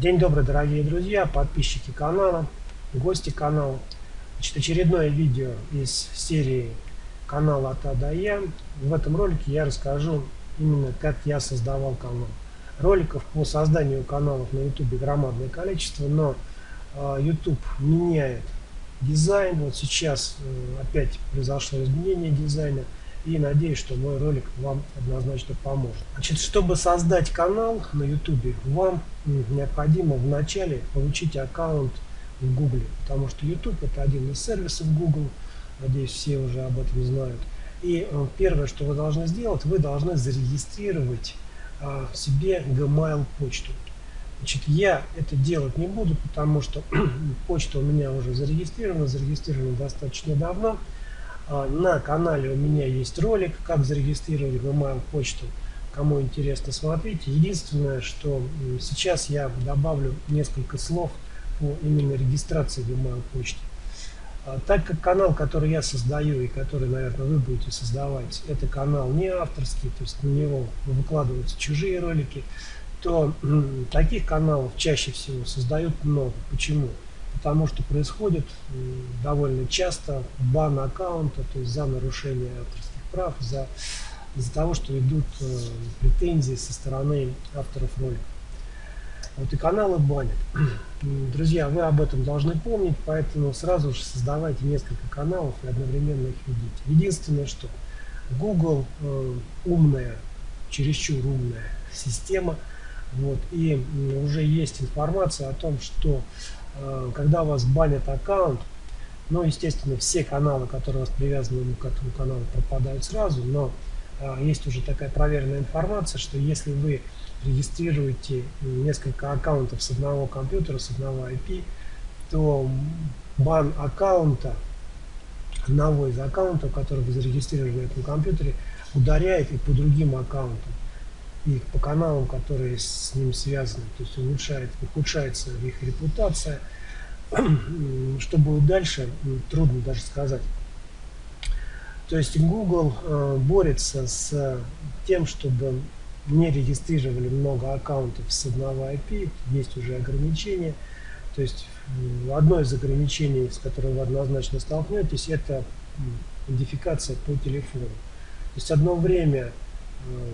День добрый, дорогие друзья, подписчики канала, гости канала. Значит, очередное видео из серии канала от А до Я. В этом ролике я расскажу именно, как я создавал канал. Роликов по созданию каналов на YouTube громадное количество, но YouTube меняет дизайн. Вот сейчас э, опять произошло изменение дизайна и надеюсь, что мой ролик вам однозначно поможет. Значит, чтобы создать канал на YouTube, вам необходимо вначале получить аккаунт в Google, потому что YouTube это один из сервисов Google, надеюсь, все уже об этом знают. И э, первое, что вы должны сделать, вы должны зарегистрировать а, себе Gmail почту. Значит, я это делать не буду, потому что почта у меня уже зарегистрирована, зарегистрирована достаточно давно. А, на канале у меня есть ролик, как зарегистрировать Gmail почту. Кому интересно, смотрите. Единственное, что сейчас я добавлю несколько слов по именно регистрации Gmail почты. А, так как канал, который я создаю и который, наверное, вы будете создавать, это канал не авторский, то есть на него выкладываются чужие ролики, то таких каналов чаще всего создают много. Почему? Потому что происходит довольно часто бан аккаунта, то есть за нарушение авторских прав, за, из-за того, что идут э, претензии со стороны авторов роликов. Вот и каналы банят. Друзья, вы об этом должны помнить, поэтому сразу же создавайте несколько каналов и одновременно их ведите. Единственное, что Google э, умная, чересчур умная система, вот, и уже есть информация о том, что Э, когда у вас банят аккаунт, ну, естественно, все каналы, которые у вас привязаны к этому каналу, пропадают сразу, но а, есть уже такая проверенная информация, что если вы регистрируете несколько аккаунтов с одного компьютера, с одного IP, то бан аккаунта, одного из аккаунтов, который вы зарегистрировали на этом компьютере, ударяет и по другим аккаунтам и по каналам, которые с ним связаны. То есть улучшает, ухудшается их репутация. Что будет дальше, трудно даже сказать. То есть Google э, борется с тем, чтобы не регистрировали много аккаунтов с одного IP, есть уже ограничения. То есть одно из ограничений, с которым вы однозначно столкнетесь, это идентификация по телефону. То есть одно время э,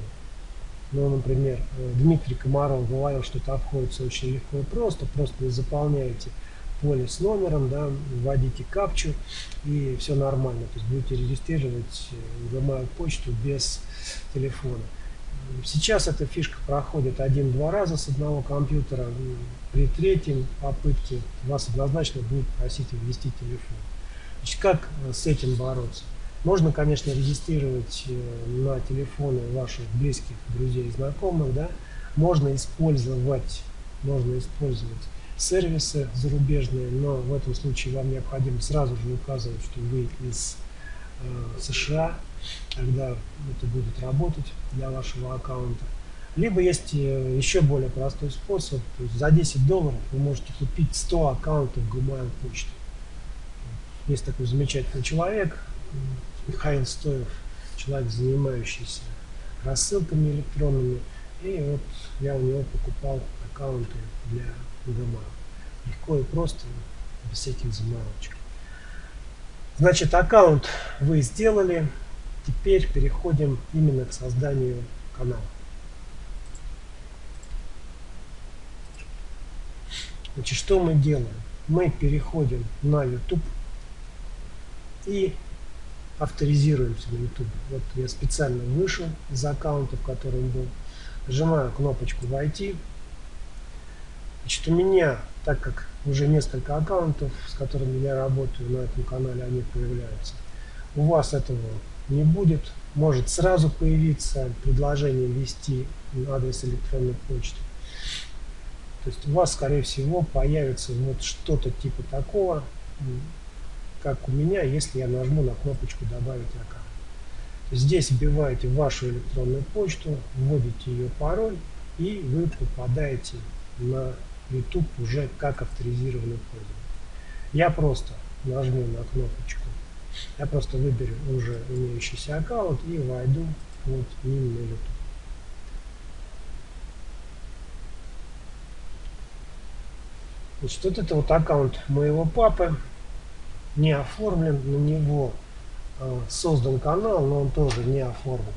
ну, например, э, Дмитрий Комаров говорил, что это обходится очень легко и просто. Просто заполняете поле с номером, да, вводите капчу и все нормально. То есть будете регистрировать Gmail почту без телефона. Сейчас эта фишка проходит один-два раза с одного компьютера. При третьем попытке вас однозначно будут просить ввести телефон. Значит, как э, с этим бороться? Можно, конечно, регистрировать э, на телефоны ваших близких, друзей знакомых, да. Можно использовать, можно использовать сервисы зарубежные, но в этом случае вам необходимо сразу же указывать, что вы из э, США, тогда это будет работать для вашего аккаунта. Либо есть э, еще более простой способ, то есть за 10 долларов вы можете купить 100 аккаунтов Gmail почты. Есть такой замечательный человек, Михаил Стоев, человек, занимающийся рассылками электронными. И вот я у него покупал аккаунты для Гамма. Легко и просто, без всяких заморочек. Значит, аккаунт вы сделали. Теперь переходим именно к созданию канала. Значит, что мы делаем? Мы переходим на YouTube и авторизируемся на YouTube. Вот я специально вышел из аккаунта, в котором был. Нажимаю кнопочку «Войти». Значит, у меня, так как уже несколько аккаунтов, с которыми я работаю на этом канале, они появляются. У вас этого не будет. Может сразу появиться предложение ввести адрес электронной почты. То есть у вас, скорее всего, появится вот что-то типа такого, как у меня, если я нажму на кнопочку «Добавить аккаунт». Здесь вбиваете вашу электронную почту, вводите ее пароль, и вы попадаете на YouTube уже как авторизированный пользователь. Я просто нажму на кнопочку, я просто выберу уже имеющийся аккаунт и войду вот именно YouTube. Значит, вот это вот аккаунт моего папы, не оформлен, на него э, создан канал, но он тоже не оформлен.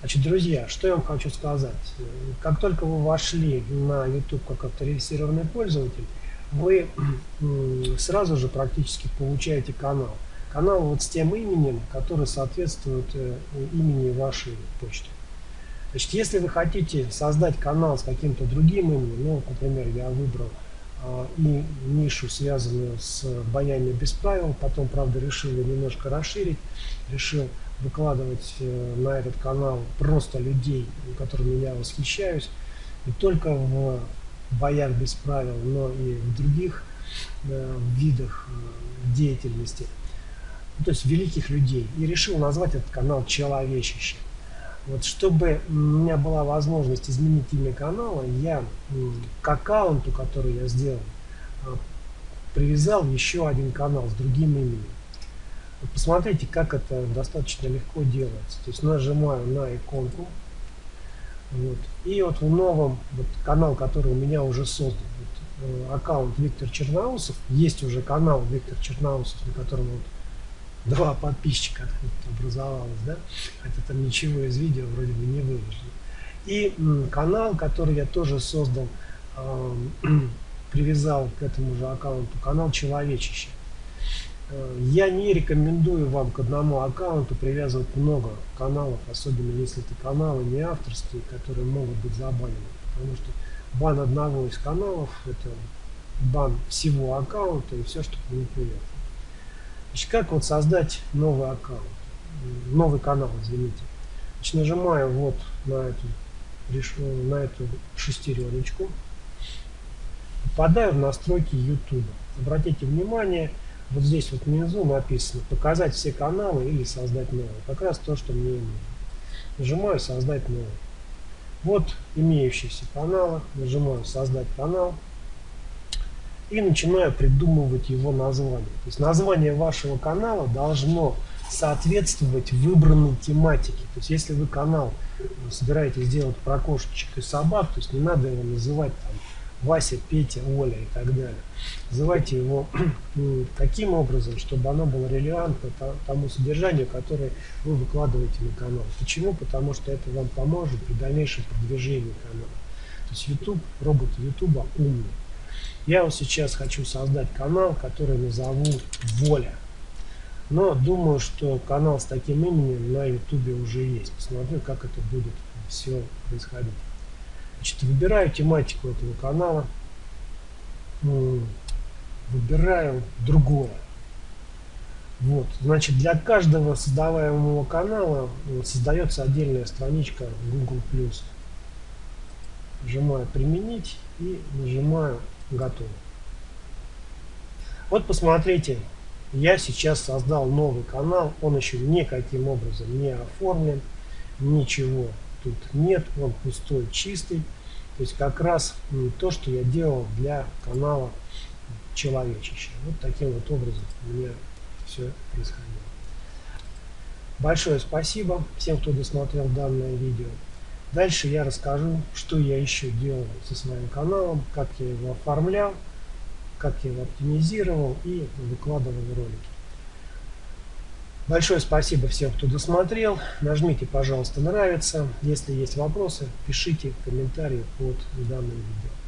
Значит, друзья, что я вам хочу сказать. Как только вы вошли на YouTube как авторизированный пользователь, вы сразу же практически получаете канал. Канал вот с тем именем, который соответствует э, имени вашей почты. Значит, если вы хотите создать канал с каким-то другим именем, ну, например, я выбрал и нишу, связанную с боями без правил, потом, правда, решил ее немножко расширить, решил выкладывать э, на этот канал просто людей, которыми я восхищаюсь, не только в боях без правил, но и в других э, видах э, деятельности, ну, то есть великих людей, и решил назвать этот канал «Человечище». Вот чтобы у меня была возможность изменить имя канала, я к аккаунту, который я сделал, привязал еще один канал с другим именем. Посмотрите, как это достаточно легко делается. То есть нажимаю на иконку. Вот. И вот в новом вот, канал, который у меня уже создан, вот, э, аккаунт Виктор Черноусов, есть уже канал Виктор Черноусов, на котором вот два подписчика образовалось, да, хотя там ничего из видео вроде бы не выложено. И канал, который я тоже создал, э, привязал к этому же аккаунту, канал Человечище. Э, я не рекомендую вам к одному аккаунту привязывать много каналов, особенно если это каналы не авторские, которые могут быть забанены. Потому что бан одного из каналов – это бан всего аккаунта и все, что к нему привязано. Значит, как вот создать новый аккаунт, новый канал, извините. Значит, нажимаю вот на эту, на эту шестереночку, попадаю в настройки YouTube. Обратите внимание, вот здесь вот внизу написано «Показать все каналы» или «Создать новый». Как раз то, что мне нужно. Нажимаю «Создать новый». Вот имеющиеся каналы. Нажимаю «Создать канал». И начинаю придумывать его название. То есть название вашего канала должно соответствовать выбранной тематике. То есть если вы канал собираетесь сделать про кошечек и собак, то есть не надо его называть там Вася, Петя, Оля и так далее. Называйте его таким образом, чтобы оно было релевантно тому содержанию, которое вы выкладываете на канал. Почему? Потому что это вам поможет при дальнейшем продвижении канала. То есть YouTube, робот YouTube умный. Я вот сейчас хочу создать канал, который назову Воля. Но думаю, что канал с таким именем на YouTube уже есть. Посмотрю, как это будет все происходить. Значит, выбираю тематику этого канала, выбираю другое. Вот, значит, для каждого создаваемого канала создается отдельная страничка Google+. Нажимаю «Применить» и нажимаю «Готово». Вот посмотрите, я сейчас создал новый канал, он еще никаким образом не оформлен, ничего тут нет, он пустой, чистый. То есть как раз то, что я делал для канала Человечище. Вот таким вот образом у меня все происходило. Большое спасибо всем, кто досмотрел данное видео. Дальше я расскажу, что я еще делал со своим каналом, как я его оформлял, как я его оптимизировал и выкладывал ролики. Большое спасибо всем, кто досмотрел. Нажмите, пожалуйста, нравится. Если есть вопросы, пишите комментарии под данным видео.